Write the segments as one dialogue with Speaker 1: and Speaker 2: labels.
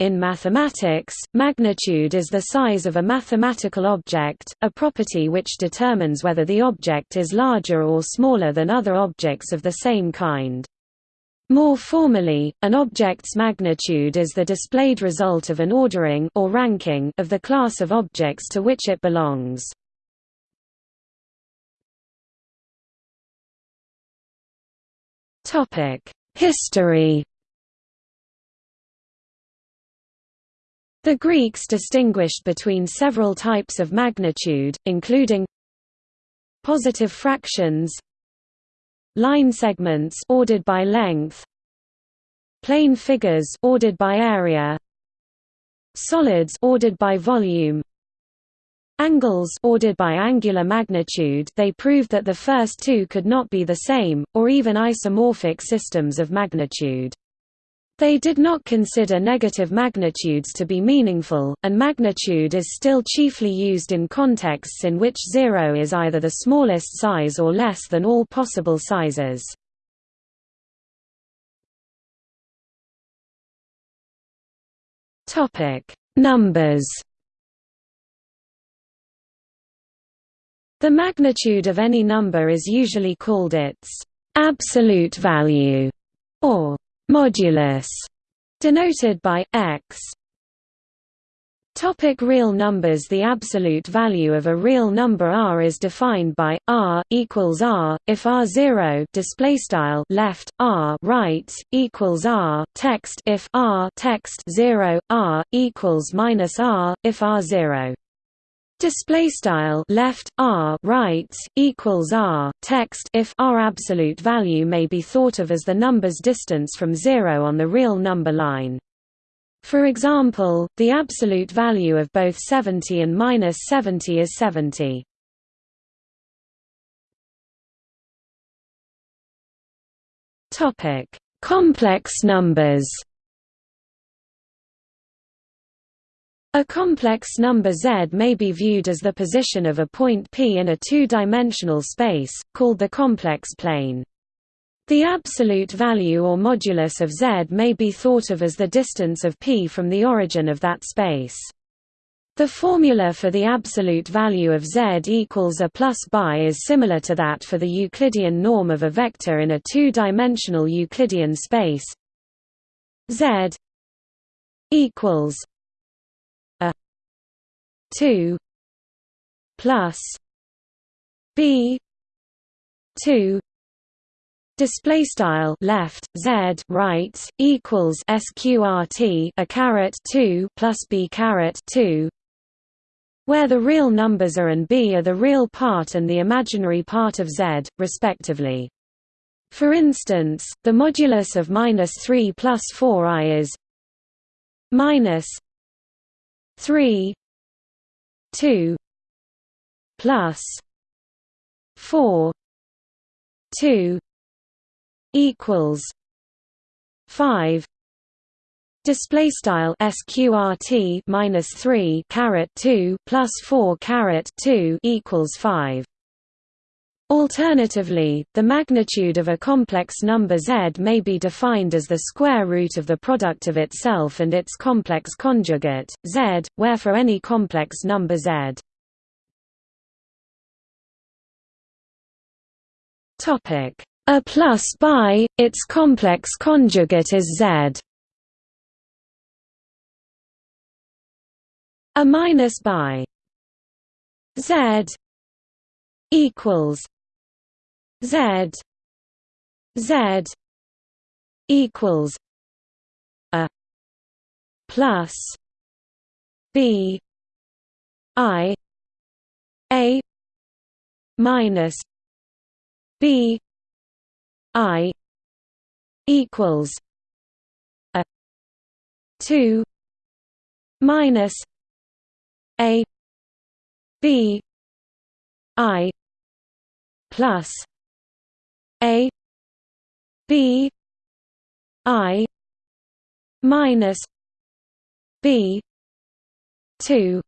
Speaker 1: In mathematics, magnitude is the size of a mathematical object, a property which determines whether the object is larger or smaller than other objects of the same kind. More formally, an object's magnitude is the displayed result of an ordering or ranking of the class of objects to which it belongs. History The Greeks distinguished between several types of magnitude, including positive fractions, line segments ordered by length, plane figures ordered by area, solids ordered by volume, angles ordered by angular magnitude. They proved that the first two could not be the same, or even isomorphic systems of magnitude. They did not consider negative magnitudes to be meaningful, and magnitude is still chiefly used in contexts in which zero is either the smallest size or less than all possible sizes. Numbers The magnitude of any number is usually called its absolute value, or modulus, denoted by x. Topic real numbers. The absolute value of a real number r is defined by r equals r. If r zero display style left r right equals r text. If r text zero r equals minus r. If r zero display style left r right equals r text if r absolute value may be thought of as the number's distance from 0 on the real number line. For example the absolute value of both 70 and minus 70 is 70 topic. Complex numbers A complex number Z may be viewed as the position of a point P in a two-dimensional space, called the complex plane. The absolute value or modulus of Z may be thought of as the distance of P from the origin of that space. The formula for the absolute value of Z equals a plus bi is similar to that for the Euclidean norm of a vector in a two-dimensional Euclidean space. Z equals 2 plus b 2 display style left z right equals sqrt a caret 2 plus b caret 2 where the real numbers a and b are the real part and the imaginary part of z respectively. For instance the modulus of minus 3 plus 4i is minus 3 2 plus 4 2 equals 5 Display style sqrt minus three caret two plus four caret two equals five. Alternatively, the magnitude of a complex number z may be defined as the square root of the product of itself and its complex conjugate, z, where for any complex number z. A plus bi, its complex conjugate is z. A minus bi z equals Z Z equals a plus B I A minus B I equals a two minus A B I plus a b i minus b 2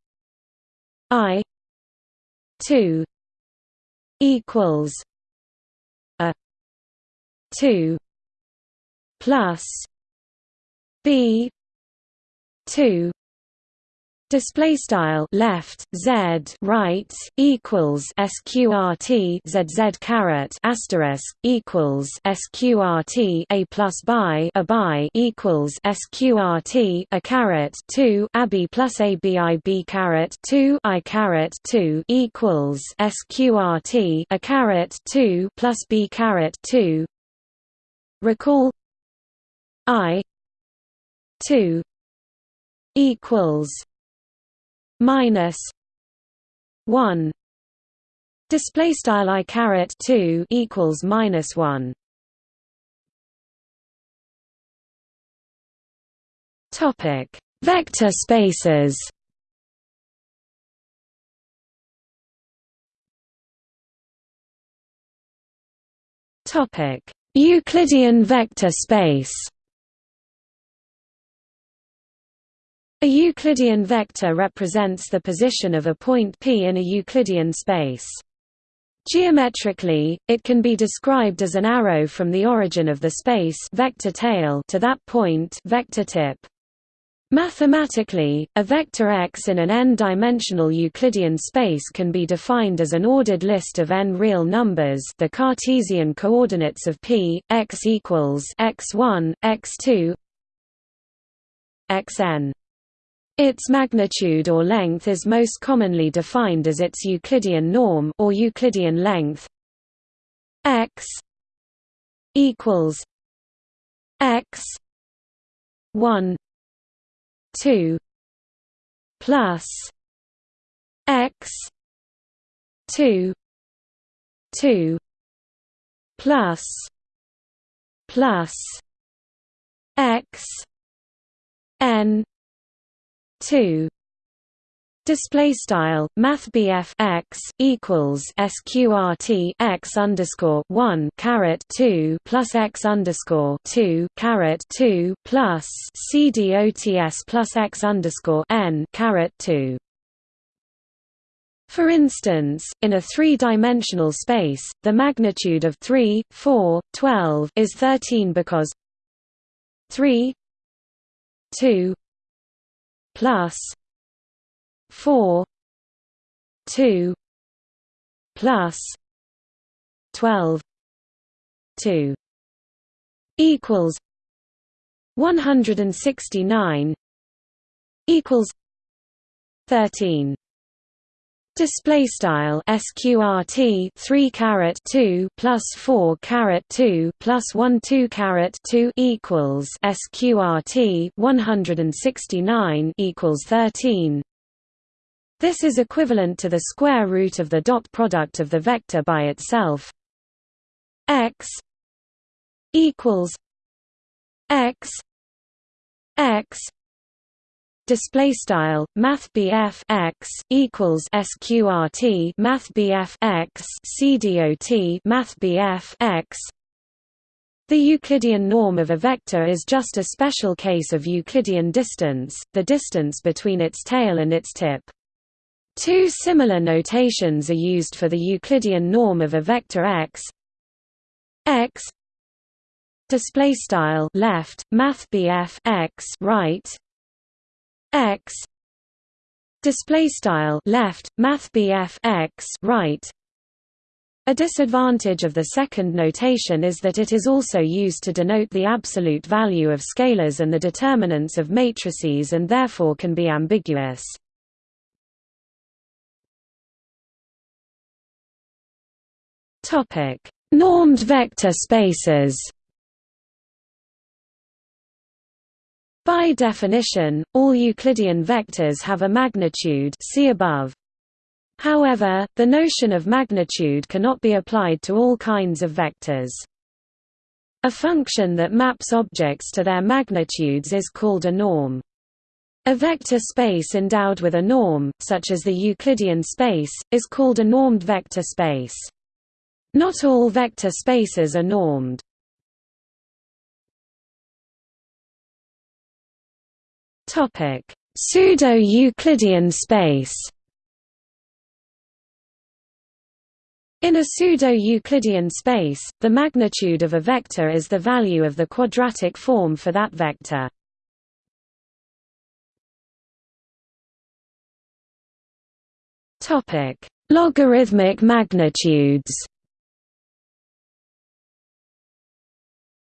Speaker 1: i 2 equals a 2 plus b 2 display style left z right equals sqrt zz caret asterisk equals sqrt a plus by a by equals sqrt a caret 2 ab plus a bib caret 2 i caret 2 equals sqrt a caret 2 plus b caret 2 recall i 2 equals minus 1 display style i caret 2 equals minus 1 topic. Vector spaces. Topic. Euclidean vector space A Euclidean vector represents the position of a point P in a Euclidean space. Geometrically, it can be described as an arrow from the origin of the space vector tail to that point vector tip. Mathematically, a vector x in an n-dimensional Euclidean space can be defined as an ordered list of n real numbers the Cartesian coordinates of p, x equals x1, x2 xn. Its magnitude or length is most commonly defined as its Euclidean norm or Euclidean length. X equals x 1 2 plus x 2 2 plus plus x n two Display style Math x equals sqrt x underscore one caret two plus x underscore two caret two plus cdots plus x underscore n caret two. For instance, in a three-dimensional space, the magnitude of 3, 4, 12 is 13 because 3 2 plus four two plus twelve two equals one hundred and sixty nine equals thirteen Display style sqrt three caret two plus four caret two plus one two caret two equals sqrt one hundred and sixty nine equals thirteen. This is equivalent to the square root of the dot product of the vector by itself. x equals x x display style math x equals sqrt math x cdot math x the Euclidean norm of a vector is just a special case of Euclidean distance, the distance between its tail and its tip. Two similar notations are used for the Euclidean norm of a vector x x display style left math x right x display style left math x right a disadvantage of the second notation is that it is also used to denote the absolute value of scalars and the determinants of matrices and therefore can be ambiguous. Normed vector spaces. By definition, all Euclidean vectors have a magnitude see above. However, the notion of magnitude cannot be applied to all kinds of vectors. A function that maps objects to their magnitudes is called a norm. A vector space endowed with a norm, such as the Euclidean space, is called a normed vector space. Not all vector spaces are normed. Pseudo-Euclidean space In a pseudo-Euclidean space, the magnitude of a vector is the value of the quadratic form for that vector. Topic: Logarithmic magnitudes.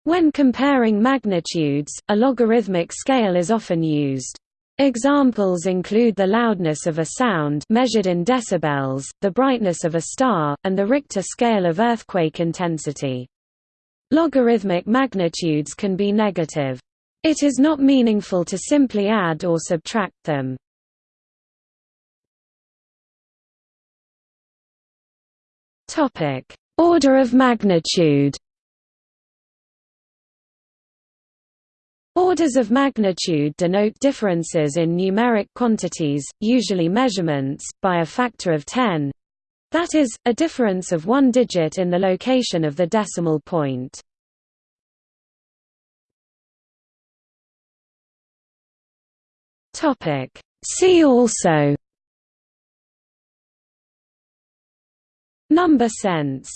Speaker 1: When comparing magnitudes, a logarithmic scale is often used. Examples include the loudness of a sound measured in decibels, the brightness of a star, and the Richter scale of earthquake intensity. Logarithmic magnitudes can be negative. It is not meaningful to simply add or subtract them. Order of magnitude Orders of magnitude denote differences in numeric quantities, usually measurements, by a factor of 10 that is, a difference of one digit in the location of the decimal point. See also. Number sense